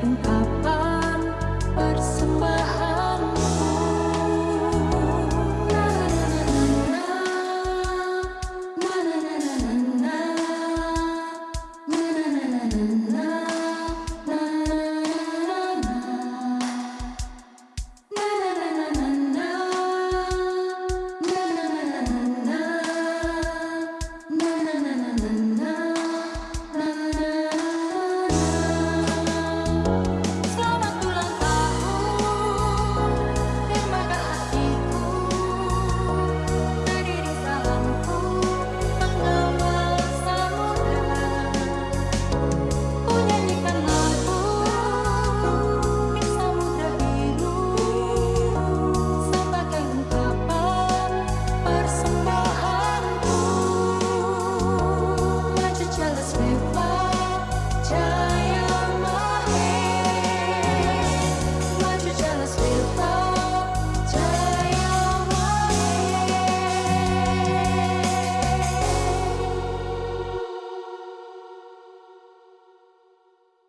sebagai ungkapan